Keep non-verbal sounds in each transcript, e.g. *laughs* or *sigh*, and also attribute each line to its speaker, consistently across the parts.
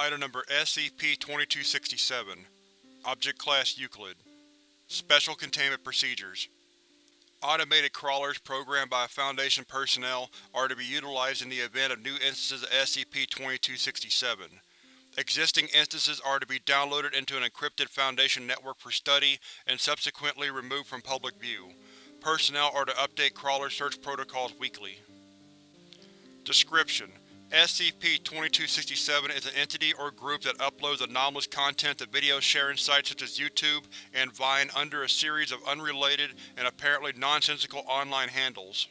Speaker 1: Item Number SCP-2267 Object Class Euclid Special Containment Procedures Automated crawlers programmed by Foundation personnel are to be utilized in the event of new instances of SCP-2267. Existing instances are to be downloaded into an encrypted Foundation network for study and subsequently removed from public view. Personnel are to update crawler search protocols weekly. Description: SCP-2267 is an entity or group that uploads anomalous content to video sharing sites such as YouTube and Vine under a series of unrelated and apparently nonsensical online handles.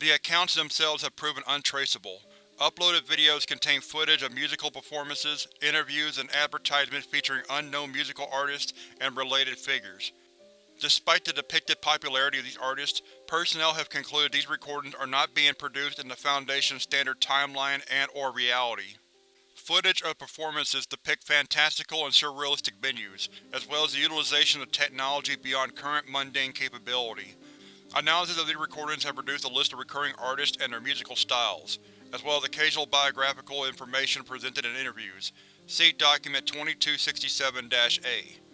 Speaker 1: The accounts themselves have proven untraceable. Uploaded videos contain footage of musical performances, interviews, and advertisements featuring unknown musical artists and related figures. Despite the depicted popularity of these artists, personnel have concluded these recordings are not being produced in the Foundation's standard timeline and or reality. Footage of performances depict fantastical and surrealistic venues, as well as the utilization of technology beyond current mundane capability. Analysis of these recordings have produced a list of recurring artists and their musical styles, as well as occasional biographical information presented in interviews. See Document 2267-A.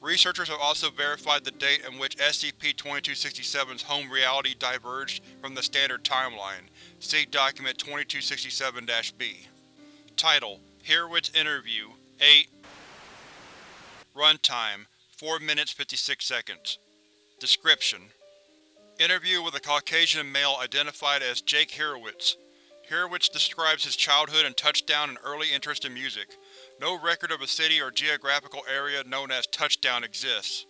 Speaker 1: Researchers have also verified the date in which SCP-2267's home reality diverged from the standard timeline. See Document 2267-B. Title: Hurwitz Interview 8 Runtime: 4 minutes 56 seconds Description: Interview with a Caucasian male identified as Jake Hurwitz. Hurwitz describes his childhood and touchdown and early interest in music. No record of a city or geographical area known as Touchdown exists.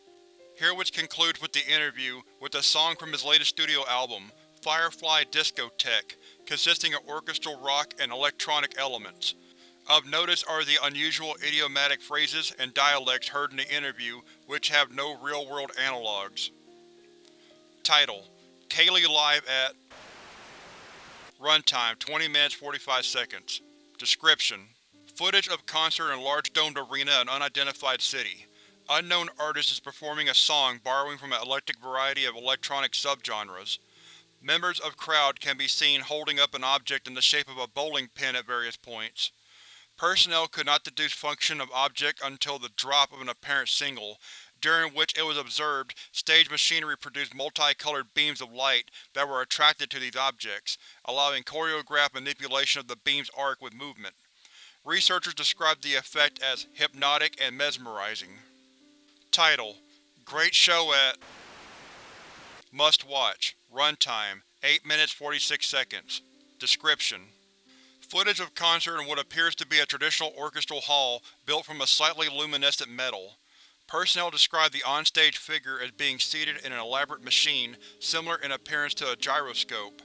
Speaker 1: Hurwitz concludes with the interview with a song from his latest studio album, Firefly Discotheque, consisting of orchestral rock and electronic elements. Of notice are the unusual idiomatic phrases and dialects heard in the interview which have no real-world analogues. Title: Kaylee Live at Runtime 20 minutes 45 seconds Description: Footage of concert in large domed arena in unidentified city. Unknown artist is performing a song borrowing from an eclectic variety of electronic subgenres. Members of crowd can be seen holding up an object in the shape of a bowling pin at various points. Personnel could not deduce function of object until the drop of an apparent signal, during which it was observed stage machinery produced multicolored beams of light that were attracted to these objects, allowing choreographed manipulation of the beam's arc with movement. Researchers described the effect as hypnotic and mesmerizing. Title: Great show at Must watch. Runtime: 8 minutes 46 seconds. Description: Footage of concert in what appears to be a traditional orchestral hall built from a slightly luminescent metal. Personnel describe the on-stage figure as being seated in an elaborate machine similar in appearance to a gyroscope.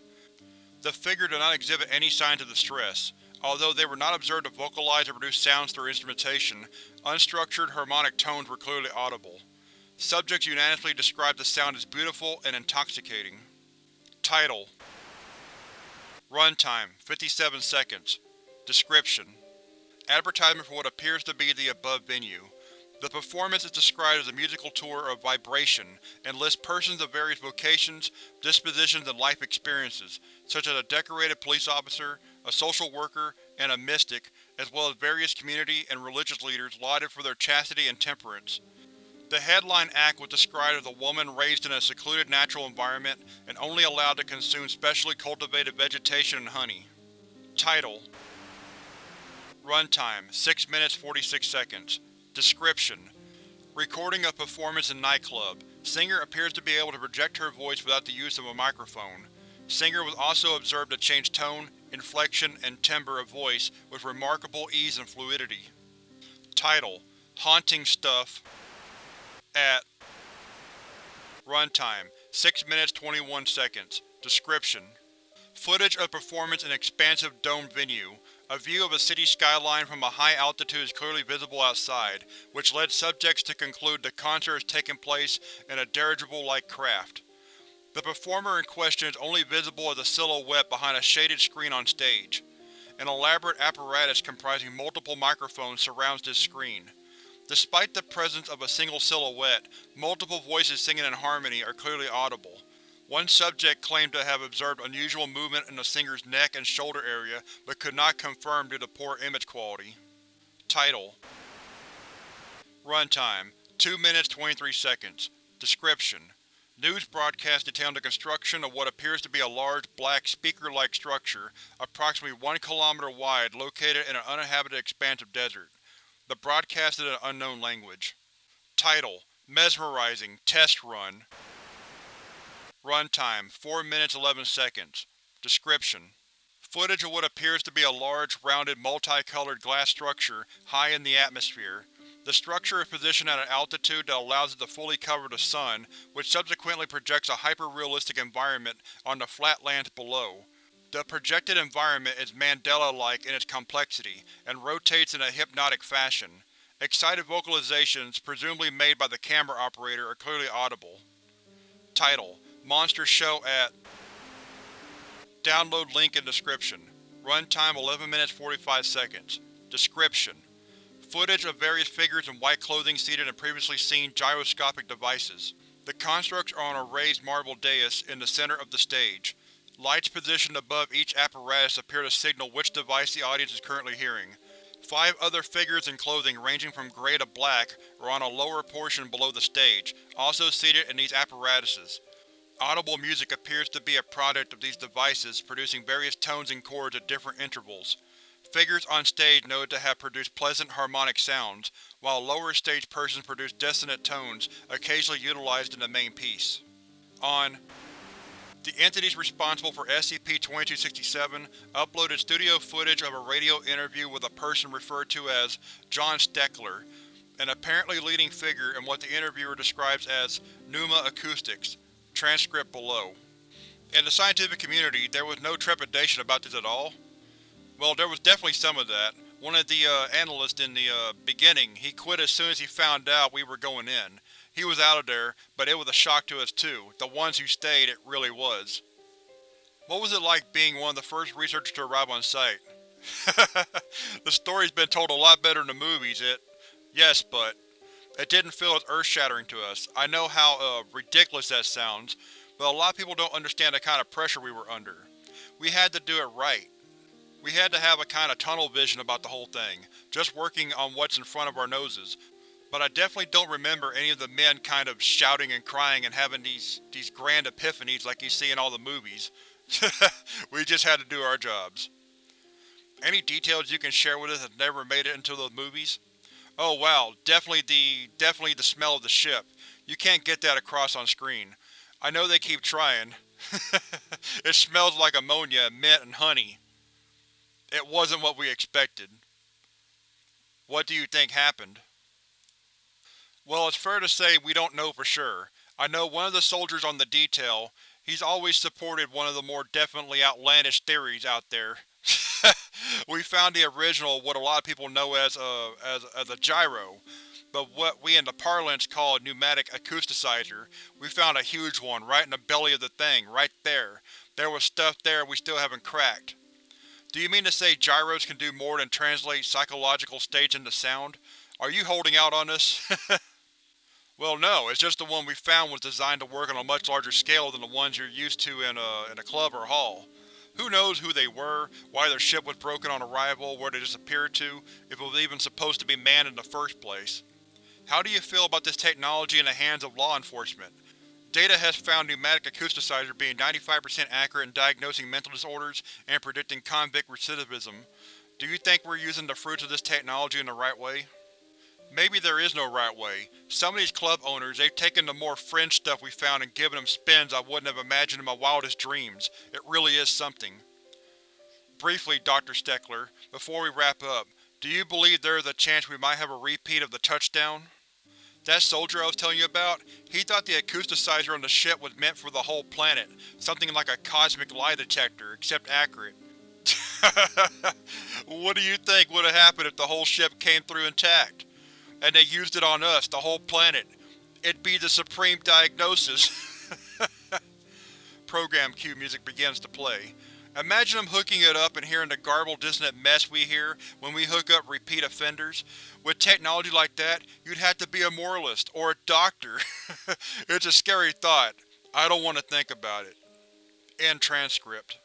Speaker 1: The figure did not exhibit any signs of distress. Although they were not observed to vocalize or produce sounds through instrumentation, unstructured harmonic tones were clearly audible. Subjects unanimously described the sound as beautiful and intoxicating. Title: Runtime: 57 seconds. Description: Advertisement for what appears to be the above venue. The performance is described as a musical tour of vibration and lists persons of various vocations, dispositions, and life experiences, such as a decorated police officer, a social worker, and a mystic, as well as various community and religious leaders lauded for their chastity and temperance. The headline act was described as a woman raised in a secluded natural environment and only allowed to consume specially cultivated vegetation and honey. Title: Runtime: 6 minutes 46 seconds. Description: Recording of performance in nightclub. Singer appears to be able to project her voice without the use of a microphone. Singer was also observed to change tone, inflection, and timbre of voice with remarkable ease and fluidity. Title: Haunting Stuff at Runtime: 6 minutes 21 seconds. Description: Footage of performance in expansive domed venue. A view of a city skyline from a high altitude is clearly visible outside, which led subjects to conclude the concert has taken place in a dirigible-like craft. The performer in question is only visible as a silhouette behind a shaded screen on stage. An elaborate apparatus comprising multiple microphones surrounds this screen. Despite the presence of a single silhouette, multiple voices singing in harmony are clearly audible. One subject claimed to have observed unusual movement in the singer's neck and shoulder area but could not confirm due to poor image quality. Title Runtime 2 minutes 23 seconds Description News broadcast detailing the construction of what appears to be a large, black, speaker-like structure, approximately one kilometer wide, located in an uninhabited expanse of desert. The broadcast is in an unknown language. Title: Mesmerizing Test Run Runtime: 4 minutes 11 seconds Description: Footage of what appears to be a large, rounded, multicolored glass structure high in the atmosphere. The structure is positioned at an altitude that allows it to fully cover the sun, which subsequently projects a hyper-realistic environment on the flat lands below. The projected environment is mandala-like in its complexity, and rotates in a hypnotic fashion. Excited vocalizations, presumably made by the camera operator, are clearly audible. Title: Monster Show at Download link in description. Runtime 11 minutes 45 seconds. Description: Footage of various figures in white clothing seated in previously seen gyroscopic devices. The constructs are on a raised marble dais in the center of the stage. Lights positioned above each apparatus appear to signal which device the audience is currently hearing. Five other figures in clothing ranging from grey to black are on a lower portion below the stage, also seated in these apparatuses. Audible music appears to be a product of these devices, producing various tones and chords at different intervals. Figures on stage noted to have produced pleasant harmonic sounds, while lower stage persons produced dissonant tones, occasionally utilized in the main piece. On The entities responsible for SCP-2267 uploaded studio footage of a radio interview with a person referred to as John Steckler, an apparently leading figure in what the interviewer describes as Pneuma Acoustics. Transcript below. In the scientific community, there was no trepidation about this at all. Well, there was definitely some of that. One of the uh, analysts in the uh, beginning, he quit as soon as he found out we were going in. He was out of there, but it was a shock to us too. The ones who stayed, it really was. What was it like being one of the first researchers to arrive on site? *laughs* the story's been told a lot better in the movies, it… Yes, but… It didn't feel as earth-shattering to us. I know how, uh, ridiculous that sounds, but a lot of people don't understand the kind of pressure we were under. We had to do it right. We had to have a kind of tunnel vision about the whole thing, just working on what's in front of our noses. But I definitely don't remember any of the men kind of shouting and crying and having these these grand epiphanies like you see in all the movies. *laughs* we just had to do our jobs. Any details you can share with us that never made it into the movies? Oh wow, definitely the definitely the smell of the ship. You can't get that across on screen. I know they keep trying. *laughs* it smells like ammonia, mint, and honey. It wasn't what we expected. What do you think happened? Well, it's fair to say we don't know for sure. I know one of the soldiers on the detail, he's always supported one of the more definitely outlandish theories out there. *laughs* we found the original, what a lot of people know as a, as, as a gyro, but what we in the parlance call a pneumatic acousticizer, we found a huge one right in the belly of the thing, right there. There was stuff there we still haven't cracked. Do you mean to say gyros can do more than translate psychological states into sound? Are you holding out on us? *laughs* well no, it's just the one we found was designed to work on a much larger scale than the ones you're used to in a, in a club or hall. Who knows who they were, why their ship was broken on arrival, where they disappeared to, if it was even supposed to be manned in the first place. How do you feel about this technology in the hands of law enforcement? Data has found pneumatic acousticizer being 95% accurate in diagnosing mental disorders and predicting convict recidivism. Do you think we're using the fruits of this technology in the right way? Maybe there is no right way. Some of these club owners, they've taken the more fringe stuff we found and given them spins I wouldn't have imagined in my wildest dreams. It really is something. Briefly, Dr. Steckler, before we wrap up, do you believe there is a chance we might have a repeat of the touchdown? That soldier I was telling you about, he thought the acousticizer on the ship was meant for the whole planet, something like a cosmic lie detector, except accurate. *laughs* what do you think would have happened if the whole ship came through intact? And they used it on us, the whole planet. It'd be the supreme diagnosis. *laughs* Program cue music begins to play. Imagine them hooking it up and hearing the garbled, dissonant mess we hear when we hook up repeat offenders. With technology like that, you'd have to be a moralist, or a doctor. *laughs* it's a scary thought. I don't want to think about it. End transcript.